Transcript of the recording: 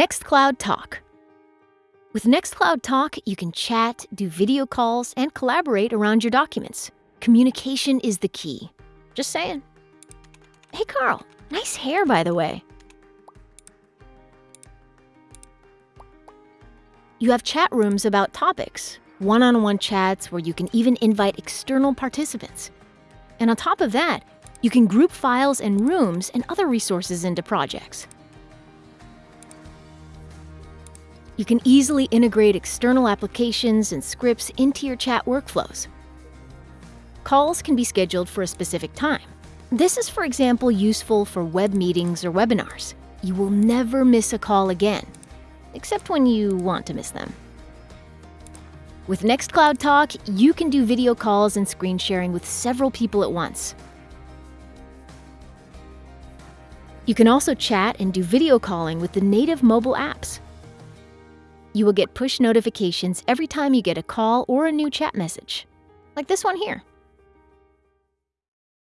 Nextcloud Talk. With Nextcloud Talk, you can chat, do video calls, and collaborate around your documents. Communication is the key. Just saying. Hey, Carl, nice hair, by the way. You have chat rooms about topics, one on one chats where you can even invite external participants. And on top of that, you can group files and rooms and other resources into projects. You can easily integrate external applications and scripts into your chat workflows. Calls can be scheduled for a specific time. This is, for example, useful for web meetings or webinars. You will never miss a call again, except when you want to miss them. With Nextcloud Talk, you can do video calls and screen sharing with several people at once. You can also chat and do video calling with the native mobile apps. You will get push notifications every time you get a call or a new chat message, like this one here.